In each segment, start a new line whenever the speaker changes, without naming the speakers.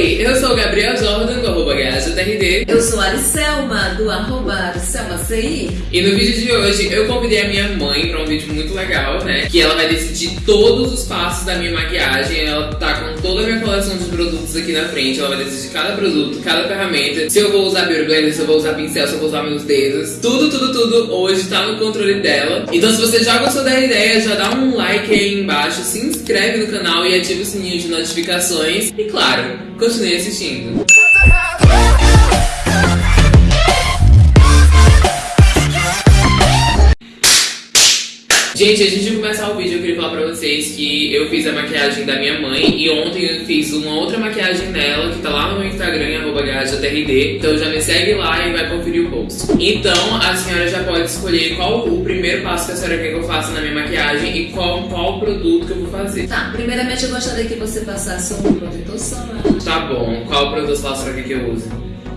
Oi, eu sou o Gabriel Jordan, GajaTRD.
Eu sou a Aricelma, do arroba AricelmaCI.
E no vídeo de hoje eu convidei a minha mãe pra um vídeo muito legal, né? Que ela vai decidir todos os passos da minha maquiagem. Ela tá com toda a minha coleção de produtos aqui na frente. Ela vai decidir cada produto, cada ferramenta. Se eu vou usar Beauty Blender, se eu vou usar pincel, se eu vou usar meus dedos. Tudo, tudo, tudo hoje tá no controle dela. Então se você já gostou da ideia, já dá um like aí embaixo, se inscreve no canal e ativa o sininho de notificações. E claro, continue assistindo. Gente, antes de começar o vídeo, eu queria falar pra vocês que eu fiz a maquiagem da minha mãe e ontem eu fiz uma outra maquiagem nela, que tá lá no meu Instagram, arroba Então já me segue lá e vai conferir o post. Então, a senhora já pode escolher qual o primeiro passo que a senhora quer que eu faça na minha maquiagem e qual, qual produto que eu vou fazer.
Tá, primeiramente eu gostaria que você passasse um protetor solar.
Tá bom, qual produto solar a senhora quer que eu use?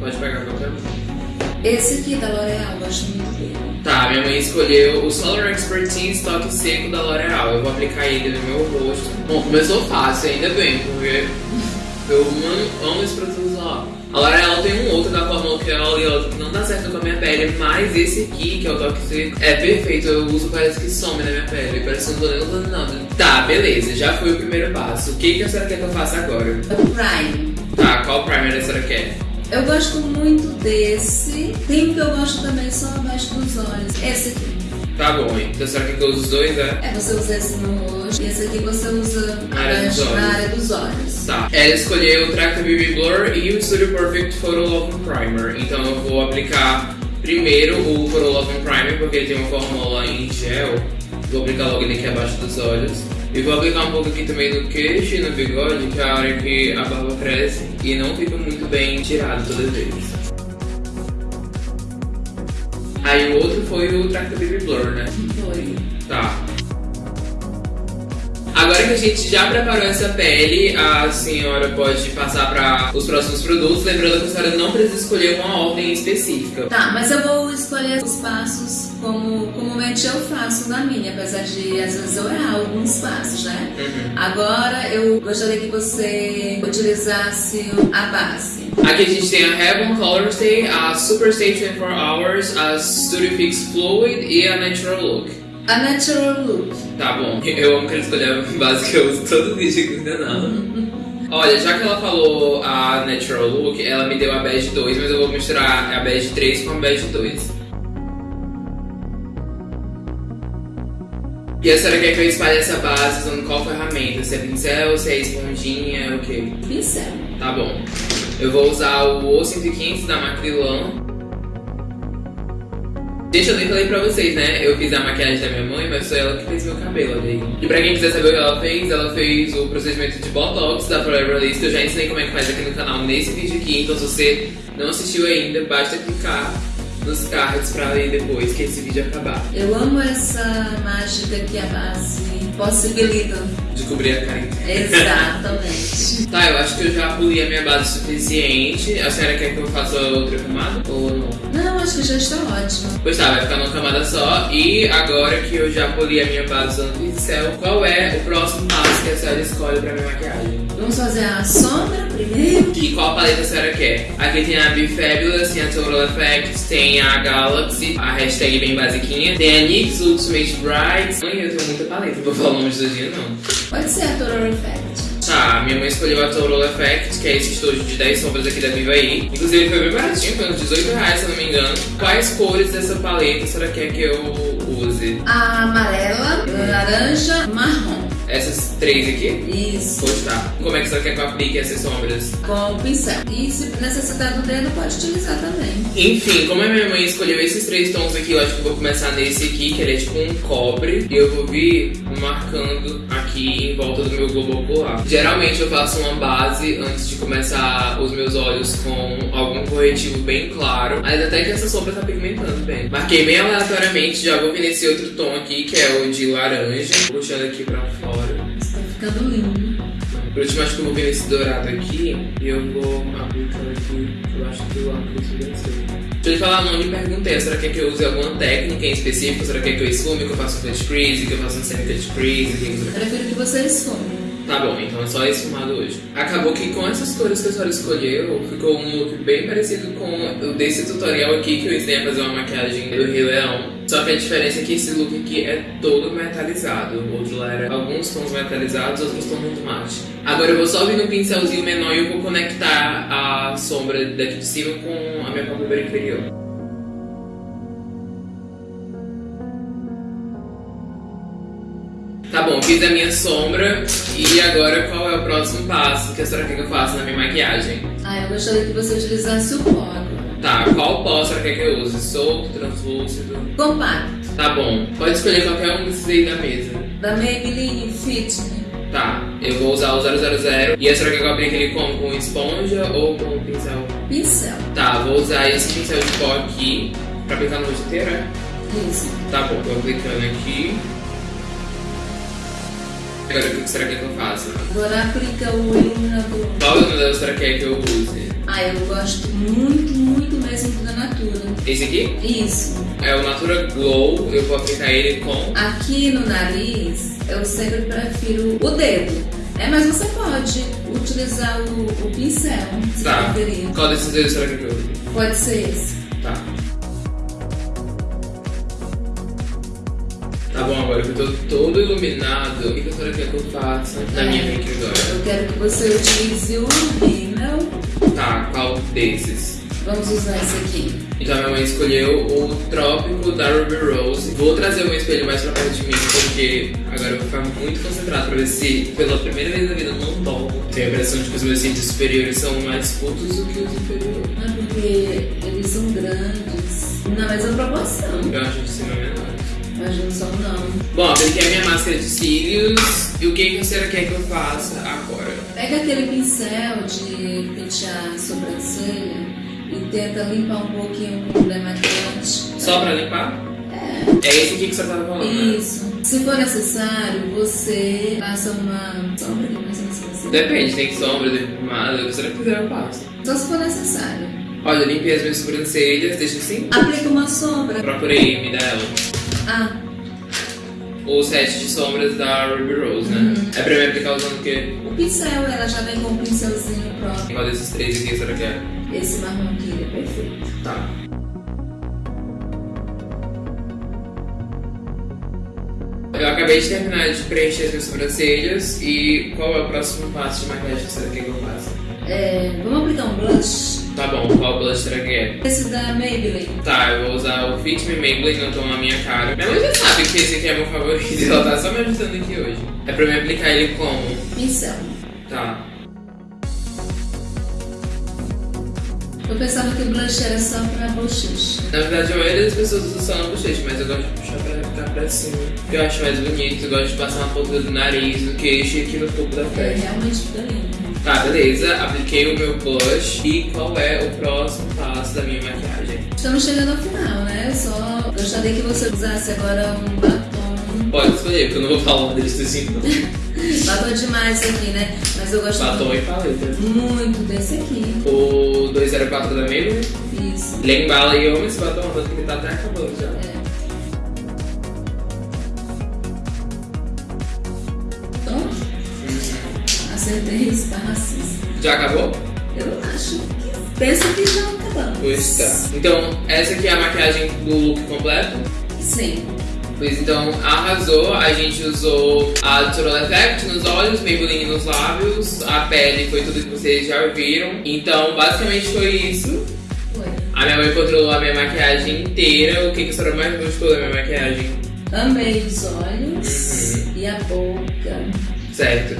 Pode pegar qualquer um.
Esse aqui da L'Oreal, gosto muito dele.
Tá, minha mãe escolheu o Solar Expertise Toque Seco da L'Oreal. Eu vou aplicar ele no meu rosto. Bom, começou fácil, ainda bem, porque eu amo, esse produto lá. A L'Oreal tem um outro da Fórmula que é oleoso que não dá certo com a minha pele, mas esse aqui, que é o Toque Seco, é perfeito. Eu uso, parece que some na minha pele, parece que não tô nem usando nada. Tá, beleza, já foi o primeiro passo. O que, que a senhora quer que eu faça agora?
O Prime.
Tá, qual primer a senhora quer?
Eu gosto muito desse. Tem um que eu gosto também só abaixo dos olhos. Esse aqui.
Tá bom, então será que eu uso os dois,
é? É, você usa esse no rosto e esse aqui você usa
na área, dos olhos.
Área dos olhos.
Tá. Ela escolheu o Tracta BB Blur e o Studio Perfect Photo Love Primer. Então eu vou aplicar primeiro o Photo Love Primer, porque ele tem uma fórmula em gel. Vou aplicar logo ele aqui abaixo dos olhos. E vou aplicar um pouco aqui também no queixo e no bigode, que é a hora que a barba cresce e não fica muito bem tirado todas as vezes. Aí o outro foi o Tracta Baby Blur, né?
Foi.
Tá. Agora que a gente já preparou essa pele, a senhora pode passar para os próximos produtos, lembrando que a senhora não precisa escolher uma ordem específica.
Tá, mas eu vou escolher os passos como comumente eu faço na minha, apesar de às vezes eu errar alguns passos, né?
Uhum.
Agora eu gostaria que você utilizasse a base.
Aqui a gente tem a Heaven Color Stay, a Super Stay 24 Hours, a Studio Fix Fluid e a Natural Look.
A Natural Look.
Tá bom. Eu amo que ela escolheu a base que eu uso todo vídeo com o canal. Olha, já que ela falou a Natural Look, ela me deu a Bege 2, mas eu vou misturar a Bege 3 com a Bege 2. E a senhora quer que eu espalhe essa base usando qual ferramenta? Se é pincel, se é esponjinha, o quê?
Pincel.
Tá bom. Eu vou usar o O115 da Macrylan Gente, eu nem falei pra vocês, né? Eu fiz a maquiagem da minha mãe, mas foi ela que fez meu cabelo, olha aí. E pra quem quiser saber o que ela fez, ela fez o procedimento de Botox da Forever List, que eu já ensinei como é que faz aqui no canal nesse vídeo aqui. Então se você não assistiu ainda, basta clicar nos cards pra ler depois que esse vídeo acabar.
Eu amo essa mágica que a base possibilita.
De cobrir a cara
Exatamente.
tá, eu acho que eu já poli a minha base suficiente. A senhora quer que eu faça outra camada ou não?
Não, acho que já está ótimo.
Pois tá, vai ficar numa camada só. E agora que eu já poli a minha base usando pincel, qual é o próximo passo que a senhora escolhe pra minha maquiagem?
Vamos fazer a sombra primeiro.
E qual paleta a senhora quer? Aqui tem a Be Fabulous, tem a Total Effect, tem a Galaxy, a hashtag bem basiquinha. Tem a NYX Ultimate Bright. Mãe, eu tenho muita paleta, vou falar o nome dos dias não.
Pode ser a Total Effect.
Tá, minha mãe escolheu a Total Effect, que é esse estojo de 10 sombras aqui da Vivaí. Inclusive foi bem baratinho, foi uns 18 reais, se eu não me engano. Quais cores dessa paleta a senhora quer que eu use?
A amarela, laranja, marrom.
Essas três aqui?
Isso.
Pois tá. Como é que você quer que eu aplique essas sombras?
Com o pincel. E se necessitar do dedo, pode utilizar também.
Enfim, como a minha mãe escolheu esses três tons aqui, eu acho que eu vou começar nesse aqui, que ele é tipo um cobre. E eu vou vir marcando aqui em volta do meu globo ocular. Geralmente eu faço uma base antes de começar os meus olhos com algum corretivo bem claro. Mas até que essa sombra tá pigmentando bem. Marquei bem aleatoriamente, já vou vir nesse outro tom aqui, que é o de laranja. Puxando aqui pra fora.
Está ficando lindo.
Por último, acho que eu vou vir esse dourado aqui e eu vou aplicar aqui acho que o lápis venceu. Deixa eu falar, não lhe perguntei, será que, é que eu use alguma técnica em específico? Será que, é que eu esfume, que eu faço um crease, que eu faço um semi-cut crease?
Que... Prefiro que você esfume.
Tá bom, então é só esfumado hoje. Acabou que com essas cores que a senhora escolheu, ficou um look bem parecido com o desse tutorial aqui que eu ensinei a fazer uma maquiagem do Rei Leão. Só que a diferença é que esse look aqui é todo metalizado. O outro lá era alguns tons metalizados, outros tons muito mate. Agora eu vou só vir no pincelzinho menor e eu vou conectar a sombra daqui de cima com a minha pálpebra inferior. Tá bom, fiz a minha sombra e agora qual é o próximo passo que a senhora quer que eu faça na minha maquiagem?
Ah, eu gostaria que você utilizasse o pó agora.
Tá, qual pó a senhora quer que eu use? Solto, translúcido?
Compacto,
Tá bom, pode escolher qualquer um desses aí da mesa.
da Maybelline Fit Me.
Tá, eu vou usar o 000 e a senhora quer que eu aplique ele como? Com esponja ou com pincel?
Pincel.
Tá, vou usar esse pincel de pó aqui pra aplicar no rosto inteiro, é?
Isso.
Tá bom, tô aplicando aqui. Agora, o que será que eu faço?
Agora aplica o iluminador.
Qual iluminador a senhora quer que eu use?
Ah, eu gosto muito, muito mesmo do da Natura.
Esse aqui?
Isso.
É o Natura Glow, eu vou aplicar ele com...
Aqui no nariz, eu sempre prefiro o dedo. É, mas você pode utilizar o, o pincel, se
Tá.
preferir.
Qual desses dois será que eu use?
Pode ser esse.
Bom, agora que eu tô todo iluminado, o que que a senhora quer que eu faça na
É.
minha make agora?
Eu quero que você utilize o rímel.
Tá, qual desses?
Vamos usar esse aqui.
Então a minha mãe escolheu o Trópico da Ruby Rose. Vou trazer o meu espelho mais pra perto de mim, porque agora eu vou ficar muito concentrado pra ver se pela primeira vez na vida eu não tomo. Tenho a impressão de que os meus cílios superiores são mais curtos do que os inferiores.
Não é porque eles são grandes. Na mesma proporção.
Eu acho de cima menor.
Mas não são não.
Bom, apliquei a minha máscara de cílios. E o que que a senhora quer que eu faça agora?
Pega aquele pincel de pentear a sobrancelha e tenta limpar um pouquinho com o demaquilante.
Só pra limpar? É. É esse aqui que você tava falando, né?
Isso. Se for necessário, você passa uma sombra aqui mais ou menos.
Depende, tem sombra, tem pomada, o que você quiser eu passo.
Só se for necessário.
Olha, eu limpei as minhas sobrancelhas, deixa assim.
Aplica uma sombra.
Procurei me dela.
Ah,
O set de sombras da Ruby Rose, né? É pra me aplicar usando o quê?
o pincel, ela já vem com um pincelzinho próprio.
Qual desses três aqui a senhora quer?
Esse marrom aqui, ele é perfeito.
Tá. Eu acabei de terminar de preencher as minhas sobrancelhas e qual é o próximo passo de maquiagem que quer que eu faça?
É, vamos aplicar um blush.
Tá bom, qual blush que é?
Esse da Maybelline.
Tá, eu vou usar o Fit Me Maybelline no tom na minha cara. Minha mãe já sabe que esse aqui é meu favorito, ela tá só me ajudando aqui hoje. É pra me aplicar ele como?
Pincel.
Tá.
Eu pensava que o blush era só pra bochecha.
Na verdade, a maioria das pessoas usa só na bochecha, mas eu gosto de puxar pra cá pra cima. Porque eu acho mais bonito, eu gosto de passar uma ponta do nariz, no queixo e aqui no topo da
É,
testa.
realmente fica lindo.
Tá, beleza. Apliquei o meu blush. E qual é o próximo passo da minha maquiagem?
Estamos chegando ao final, né? Eu só gostaria que você usasse agora um batom.
Pode escolher, porque eu não vou falar desse assim, não.
Batom demais aqui, né? Mas eu gosto
Batom e paleta.
muito desse aqui.
O 204 da Maybelline.
Isso.
Ele embala e eu amo esse batom, tanto que ele tá até acabando já.
É. Acertei os passos.
Já acabou?
Eu acho que. Penso que já acabamos.
Pois tá. Então, essa aqui é a maquiagem do look completo.
Sim.
Pois então, arrasou. A gente usou a Natural Effect nos olhos, Maybelline nos lábios, a pele foi tudo que vocês já viram. Então, basicamente foi isso.
Foi.
A minha mãe controlou a minha maquiagem inteira. O que, que a senhora mais gostou da minha maquiagem?
Amei os olhos
Uhum.
e a boca.
Certo.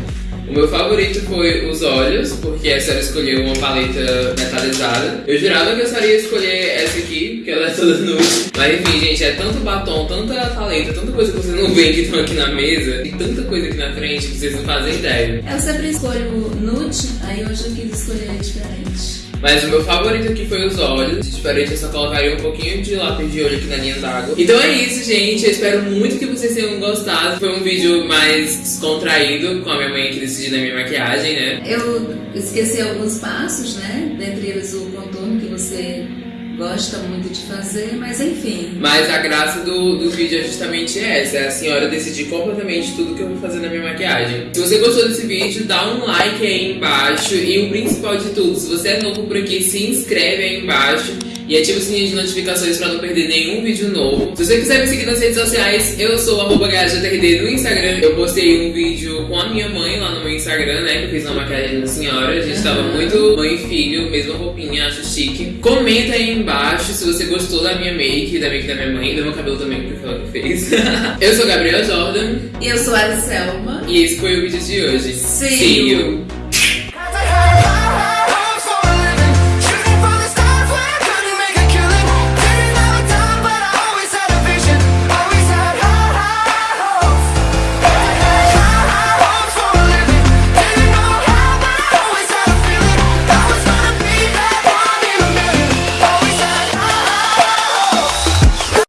O meu favorito foi os olhos, porque a senhora escolheu uma paleta metalizada. Eu jurava que a senhora ia escolher essa aqui, porque ela é toda nude. Mas enfim, gente, é tanto batom, tanta paleta, tanta coisa que vocês não veem que estão aqui na mesa, e tanta coisa aqui na frente que vocês não fazem ideia.
Eu sempre escolho nude, aí hoje eu quis escolher diferente.
Mas o meu favorito aqui foi os olhos. Diferente, eu só colocaria um pouquinho de lápis de olho aqui na linha d'água. Então é isso, gente. Eu espero muito que vocês tenham gostado. Foi um vídeo mais descontraído, com a minha mãe que decidiu da minha maquiagem, né?
Eu esqueci alguns passos, né? Dentre eles o contorno que você gosta muito de fazer, mas enfim.
Mas a graça do, do vídeo é justamente essa: é a senhora decidir completamente tudo que eu vou fazer na minha maquiagem. Se você gostou desse vídeo, dá um like aí embaixo. E o principal de tudo, se você é novo por aqui, se inscreve aí embaixo e ativa o sininho de notificações para não perder nenhum vídeo novo. Se você quiser me seguir nas redes sociais, eu sou arroba no Instagram. Eu postei um vídeo com a minha mãe lá no meu Instagram, né? Que eu fiz uma maquiagem da senhora. A gente tava muito mãe e filho, mesma roupinha, acho chique. Comenta aí embaixo se você gostou da minha make, da make da minha mãe, do meu cabelo também, porque ela que fez. eu sou Gabriela Jordan.
E eu sou a Selma.
E esse foi o vídeo de hoje.
See, See you.